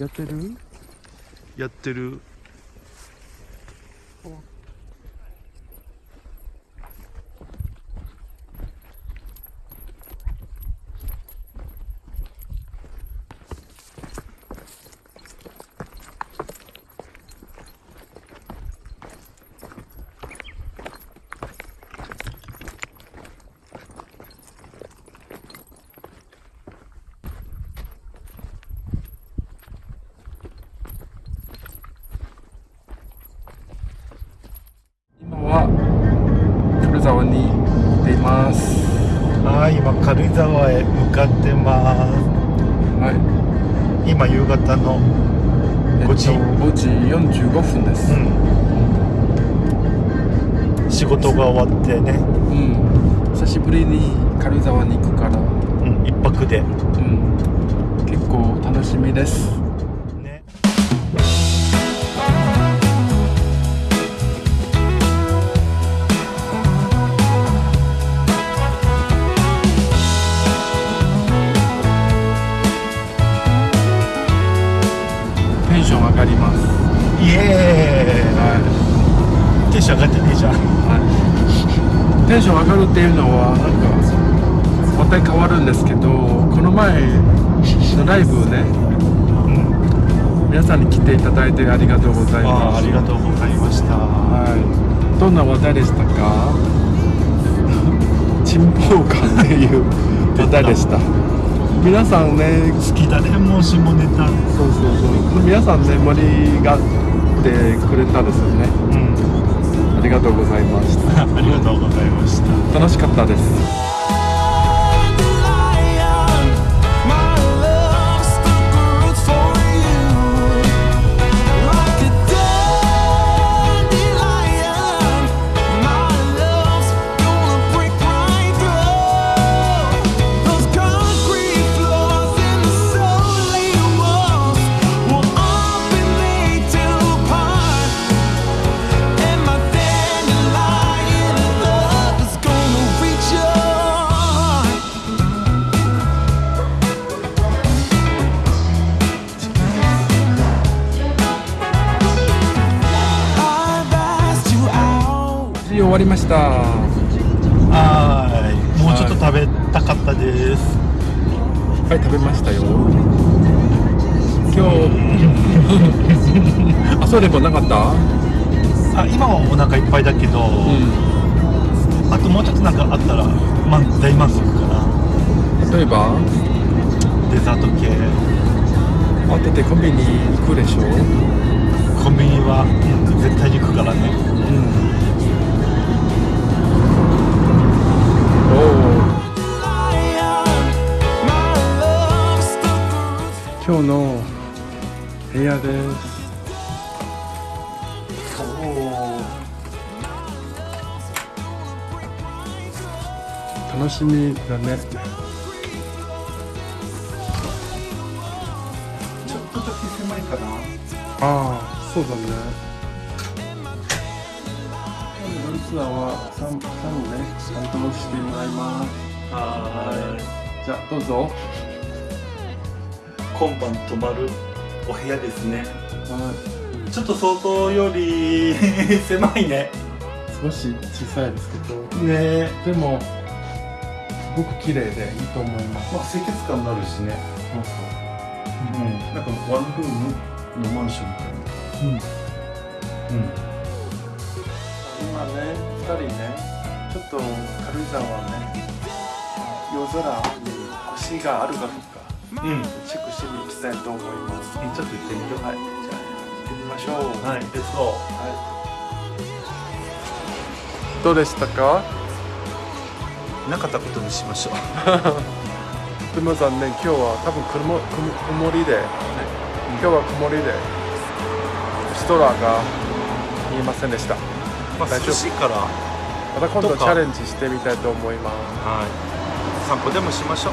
やってる？やってる今は軽井沢に行っています。はい今軽井沢へ向かってます。はい。今夕方の5時えっと5時。45分です。うん。仕事が終わってね、うん、久しぶりに軽井沢に行くから、うん、一泊で。うん、結構楽しみですション上がります。イエーイ、はテンション上がってねえじゃん。い、はい、テンション上がるっていうのはなんか話題変わるんですけどこの前のライブねうん皆さんに来ていただいてありがとうございます。ありがとうございました。はい、どんな話題でしたか？沈黙感っていう話題でした皆さんね好きだね。もう下ネタ。そうそうそう。皆さんね盛り上がってくれたですよね。うん。ありがとうございました。ありがとうございました。楽しかったですはい食べましたよ。今日。あそうでもなかった？あ今はお腹いっぱいだけど、うん。あともうちょっとなんかあったら、まあ、大満足かな。例えば？デザート系。慌ててコンビニ行くでしょ？コンビニは、うん絶対に行くからね。うん今日の部屋です。楽しみだね。ちょっとだけ狭いかな。ああそうだ。ね今日の夜ツアーはサムね担当してもらいます。はじゃあどうぞ今晩泊まるお部屋ですね。はちょっと想像より 狭いね。い少し小さいですけど。ね。でもすごく綺麗でいいと思います。まあ清潔感になるしね。そうそう。ん。なんかワンルームのマンションみたいな。う、うん、うん。今ね2人ねちょっと軽井沢ね夜空に星があるかどうかうん。チェックしに行きたいと思います。ちょっと行ってみようはいじゃあ行ってみましょう。はいレッツゴどうでしたか？ーなかったことにしましょう。でも残念。今日は多分曇曇曇りで、今日は曇りで。星空が見えませんでした。まあ大丈夫？涼しいから。また今度チャレンジしてみたいと思います。はい。散歩でもしましょう、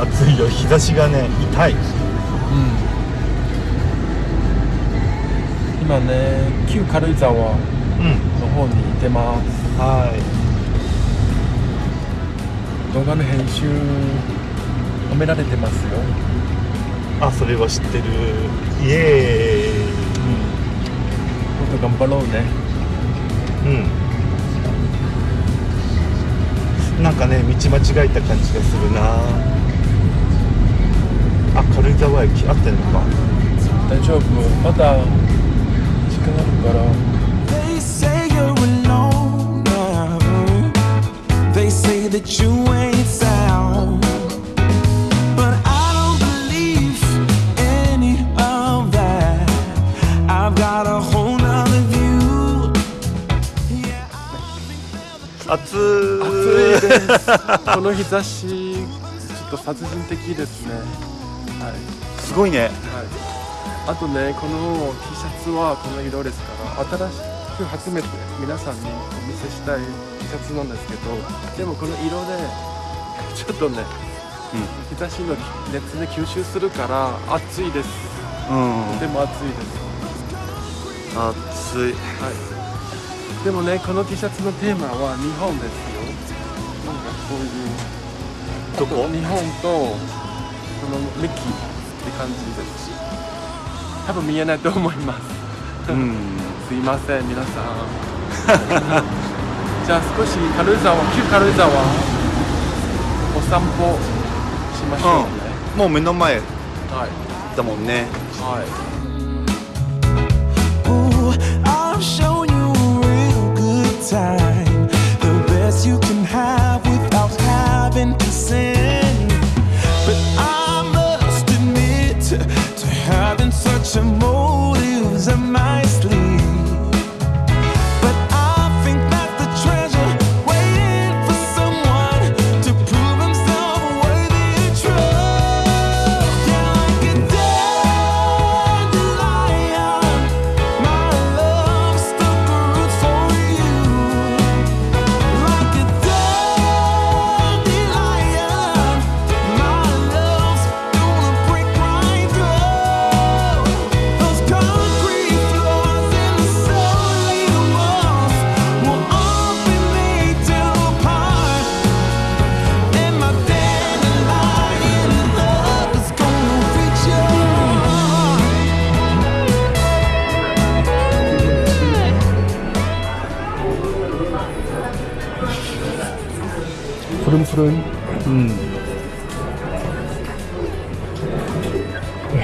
暑いよ日差しがね痛い。今ね旧軽井沢のうん方にいてます。はい。動画の編集褒められてますよ。あそれは知ってる。イエもっと頑張ろうね。ーイうん。なんかね道間違えた感じがするなあ軽井沢駅合ってんのか大丈夫まだ時間あるから They say you're alone. They say that you ain't sound. But I don't believe any of that. I've got a whole nother view. Yeah, I 暑暑いですこの日差しちょっと殺人的ですねはいすごいね。はい、あとねこの T シャツはこの色ですから新しく初めて皆さんにお見せしたい T シャツなんですけどでもこの色で ちょっとね、日差しの熱で吸収するから暑いです。うんとても暑いです、暑い。はい、でもねこの T シャツのテーマは日本ですよ。なんかこういう。どこ？日本とこのミッキーって感じです多分見えないと思います。うん。すいません皆さん。じゃあ少し軽井沢旧軽井沢お散歩しましょうね、もう目の前はい。だもんね。はい。Ooh, I'll show you a real good time.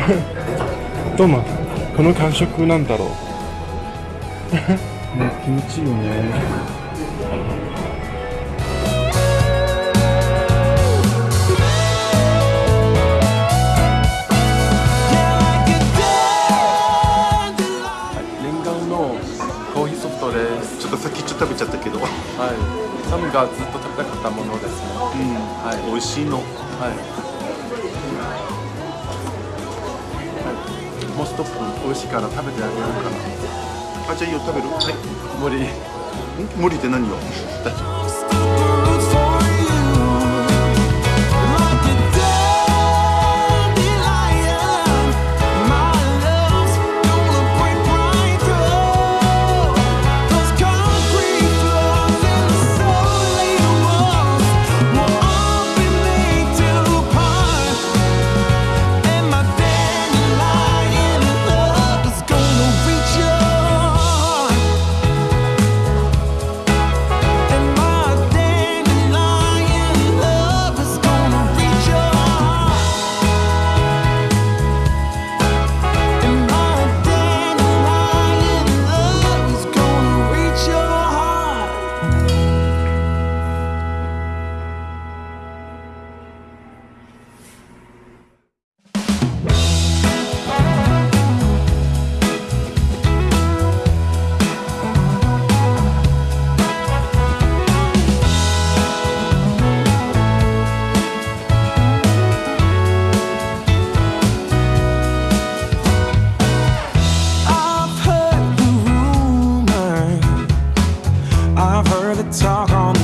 또마この感触なんだろう。ね気持ちいいよね。Yeah, like a dandelion. 念願のコーヒーソフトですちょっとさっきちょっと食べちゃったけど。はい。サムがずっと食べたかったものですね。はい。美味しいの。はい、ストップ美味しいから食べてあげようかなあじゃあいいよ食べる？はい。無理無理って何よ？大丈夫 talk on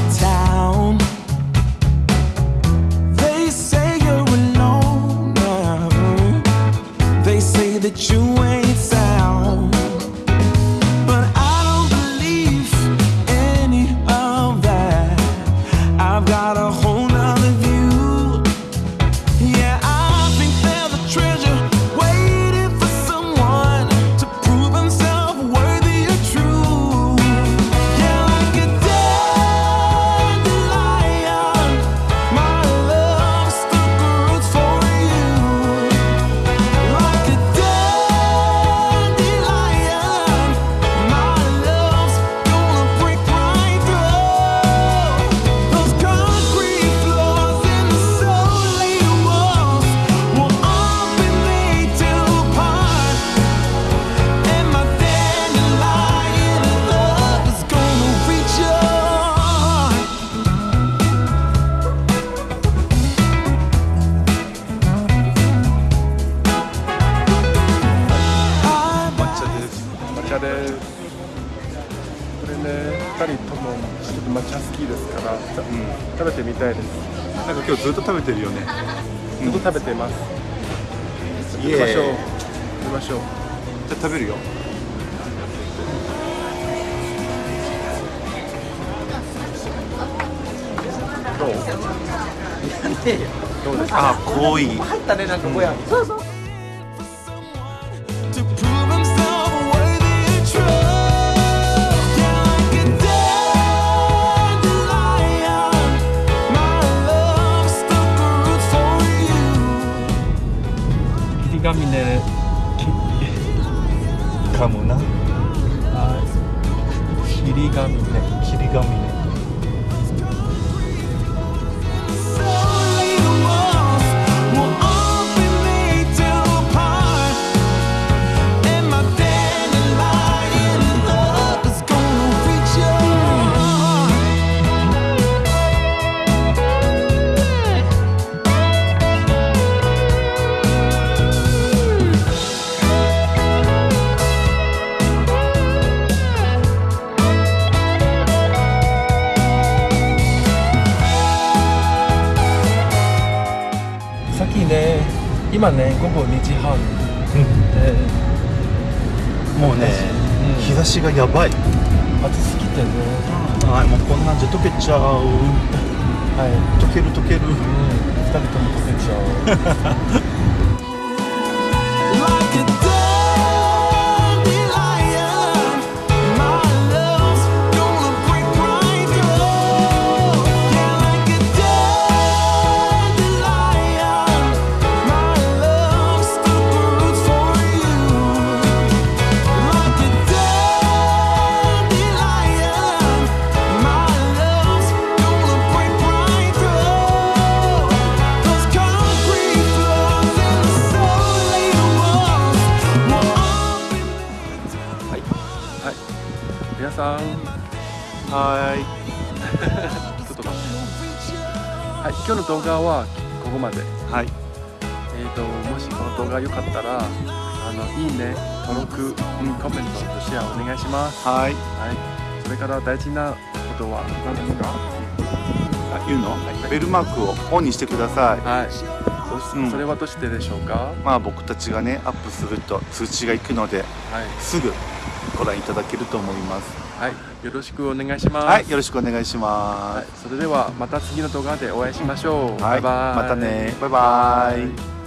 ずっと食べてるよね。ずっと食べてます、イ食べましょう。食べましょう。じゃあ食べるよどう。どう？ですかあ濃い to 긴가민네 가무나? 아, 기리가미네. 기리가미네. 今ね午後2時半。でもうね、うん。日差しがやばい。暑すぎてね。はいもうこんなんじゃ溶けちゃう。はい。溶ける溶ける。うん。2人とも溶けちゃう 今日の動画はここまで。いはい。えー、ともしこの動画良かったらあのいいね登録、うん、コメントとシェアお願いします。はい。はい。それから大事なことは何ですか？あ言うの、ベルマークをオンにしてください。はい。そ,、うん。それはどうしてでしょうか？まあ僕たちがねアップすると通知がいくのではい、すぐご覧いただけると思いますはい、よろしくお願いします。はい。よろしくお願いしまはい、それではまた次の動画でお会いしましょう、すはい。バイバイ。またね。バイバイ